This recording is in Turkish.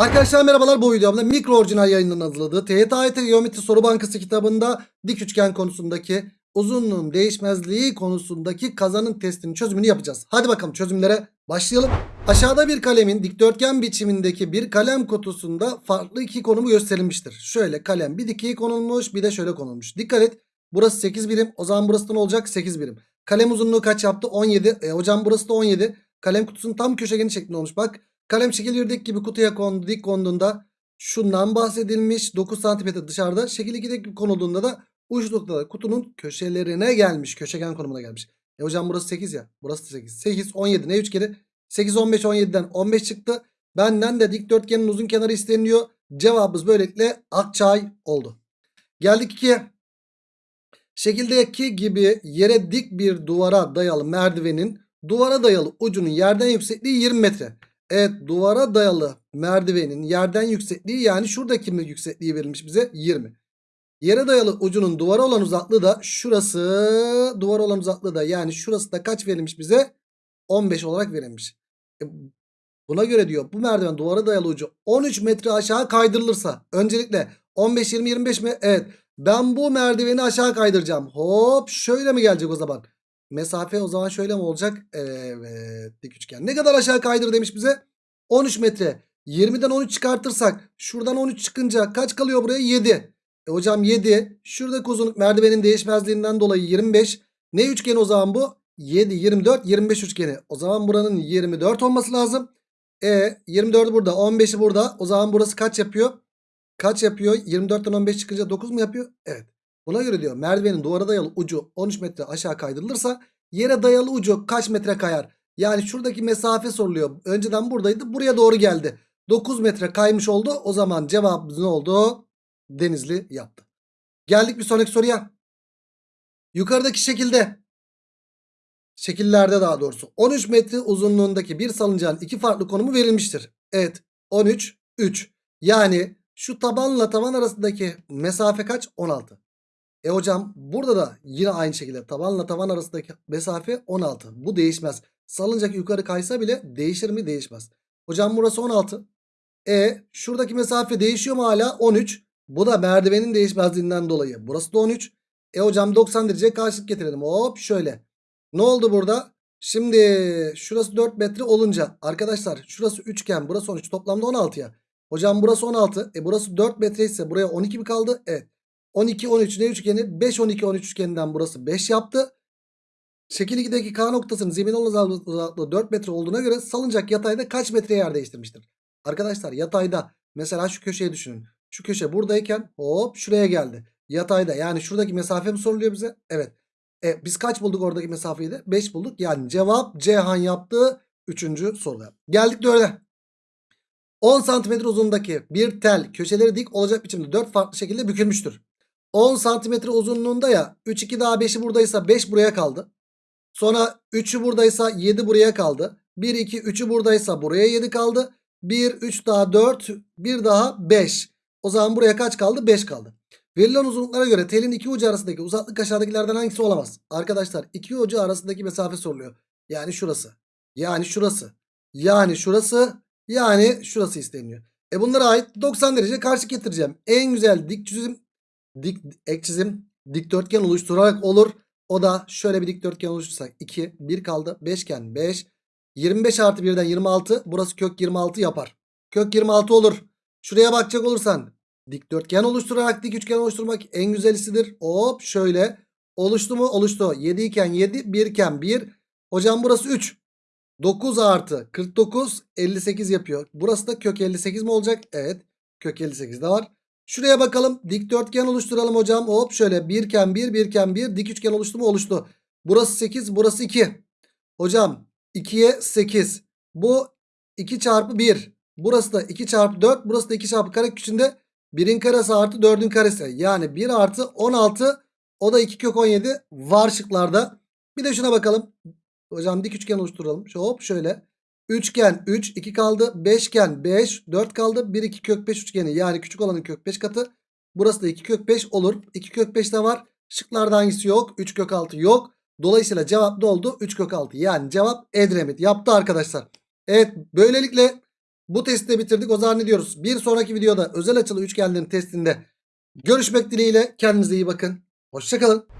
Arkadaşlar merhabalar bu videomda mikro orijinal yayınının hazırladığı TYT Geometri Soru Bankası kitabında dik üçgen konusundaki uzunluğun değişmezliği konusundaki kazanın testinin çözümünü yapacağız. Hadi bakalım çözümlere başlayalım. Aşağıda bir kalemin dikdörtgen biçimindeki bir kalem kutusunda farklı iki konumu gösterilmiştir. Şöyle kalem bir dikey konulmuş bir de şöyle konulmuş. Dikkat et burası 8 birim o zaman burası da ne olacak 8 birim. Kalem uzunluğu kaç yaptı 17 e, hocam burası da 17. Kalem kutusunun tam köşegeni şeklinde olmuş bak. Kalem şekil yerdeki gibi kutuya kondu, dik konduğunda şundan bahsedilmiş. 9 cm dışarıda. Şekil 2'deki gibi konulduğunda da uç noktada kutunun köşelerine gelmiş. Köşegen konumuna gelmiş. E hocam burası 8 ya. Burası da 8. 8, 17 ne üçgeni? 8, 15, 17'den 15 çıktı. Benden de dikdörtgenin uzun kenarı isteniyor. Cevabımız böylelikle Akçay oldu. Geldik 2'ye. Şekildeki gibi yere dik bir duvara dayalı merdivenin duvara dayalı ucunun yerden yüksekliği 20 metre. Evet duvara dayalı merdivenin yerden yüksekliği yani şuradaki mi yüksekliği verilmiş bize 20. Yere dayalı ucunun duvara olan uzaklığı da şurası duvara olan uzaklığı da yani şurası da kaç verilmiş bize? 15 olarak verilmiş. E, buna göre diyor bu merdiven duvara dayalı ucu 13 metre aşağı kaydırılırsa öncelikle 15 20 25 mi? Evet. Ben bu merdiveni aşağı kaydıracağım. Hop şöyle mi gelecek o zaman? Mesafe o zaman şöyle mi olacak? Evet dik üçgen. Ne kadar aşağı kaydır demiş bize? 13 metre. 20'den 13 çıkartırsak şuradan 13 çıkınca kaç kalıyor buraya? 7. E hocam 7. Şuradaki uzunluk merdivenin değişmezliğinden dolayı 25. Ne üçgeni o zaman bu? 7, 24, 25 üçgeni. O zaman buranın 24 olması lazım. E 24'ü burada 15'i burada. O zaman burası kaç yapıyor? Kaç yapıyor? 24'ten 15 çıkınca 9 mu yapıyor? Evet. Buna göre diyor merdivenin duvara dayalı ucu 13 metre aşağı kaydırılırsa yere dayalı ucu kaç metre kayar? Yani şuradaki mesafe soruluyor. Önceden buradaydı buraya doğru geldi. 9 metre kaymış oldu. O zaman cevabımız ne oldu? Denizli yaptı. Geldik bir sonraki soruya. Yukarıdaki şekilde şekillerde daha doğrusu 13 metre uzunluğundaki bir salıncağın iki farklı konumu verilmiştir. Evet 13 3 yani şu tabanla taban arasındaki mesafe kaç? 16. E hocam burada da yine aynı şekilde tabanla taban arasındaki mesafe 16. Bu değişmez. Salıncak yukarı kaysa bile değişir mi? Değişmez. Hocam burası 16. E şuradaki mesafe değişiyor mu hala? 13. Bu da merdivenin değişmezliğinden dolayı. Burası da 13. E hocam 90 derece karşılık getirelim. Hop şöyle. Ne oldu burada? Şimdi şurası 4 metre olunca arkadaşlar şurası üçgen burası 13 toplamda 16 ya. Hocam burası 16. E burası 4 metre ise buraya 12 mi kaldı? Evet. 12 13 ne üçgeni? 5 12 13 üçgeninden burası 5 yaptı. Şekil 2'deki K noktasının zemin uzaklığı 4 metre olduğuna göre salıncak yatayda kaç metre yer değiştirmiştir? Arkadaşlar yatayda mesela şu köşeyi düşünün. Şu köşe buradayken hop şuraya geldi. Yatayda yani şuradaki mesafe mi soruluyor bize? Evet. E, biz kaç bulduk oradaki mesafeyi de? 5 bulduk. Yani cevap Cihan yaptığı 3. soruda. Geldik 4'e. 10 santimetre uzunluğundaki bir tel köşeleri dik olacak biçimde 4 farklı şekilde bükülmüştür. 10 santimetre uzunluğunda ya 3 2 daha 5'i buradaysa 5 buraya kaldı. Sonra 3'ü buradaysa 7 buraya kaldı. 1 2 3'ü buradaysa buraya 7 kaldı. 1 3 daha 4 bir daha 5. O zaman buraya kaç kaldı? 5 kaldı. Verilen uzunluklara göre telin iki ucu arasındaki uzaklık aşağıdakilerden hangisi olamaz? Arkadaşlar iki ucu arasındaki mesafe soruluyor. Yani şurası. Yani şurası. Yani şurası. Yani şurası isteniyor. E bunlara ait 90 derece karşı getireceğim. En güzel dik çizim dik ek çizim dikdörtgen oluşturarak olur. O da şöyle bir dikdörtgen oluştursak 2 1 kaldı. Beşgen 5 25 artı 1'den 26 burası kök 26 yapar. Kök 26 olur. Şuraya bakacak olursan dikdörtgen oluşturarak dik üçgen oluşturmak en güzelisidir. Hop şöyle oluştu mu? Oluştu. 7 iken 7 1 iken 1. Hocam burası 3. 9 artı 49 58 yapıyor. Burası da kök 58 mi olacak? Evet. Kök 58 de var. Şuraya bakalım. Dikdörtgen oluşturalım hocam. Hop şöyle 1 iken 1 1 iken 1 dik üçgen oluştu mu? Oluştu. Burası 8 burası 2. Hocam 2'ye 8. Bu 2 çarpı 1. Burası da 2 çarpı 4. Burası da 2 çarpı kare içinde 1'in karesi artı 4'ün karesi. Yani 1 artı 16 o da 2 kök 17 var şıklarda. Bir de şuna bakalım. Hocam dik üçgen oluşturalım. Hop şöyle. Üçgen 3 2 kaldı. Beşgen 5 4 kaldı. 1 2 kök 5 üçgeni yani küçük olanın kök 5 katı. Burası da 2 kök 5 olur. 2 kök 5 de var. Şıklarda hangisi yok? 3 kök 6 yok. Dolayısıyla cevap ne oldu? 3 kök 6. Yani cevap Edremit yaptı arkadaşlar. Evet böylelikle Bu testi de bitirdik. O zaman ne diyoruz? Bir sonraki videoda özel açılı üçgenlerin testinde görüşmek dileğiyle. Kendinize iyi bakın. Hoşçakalın.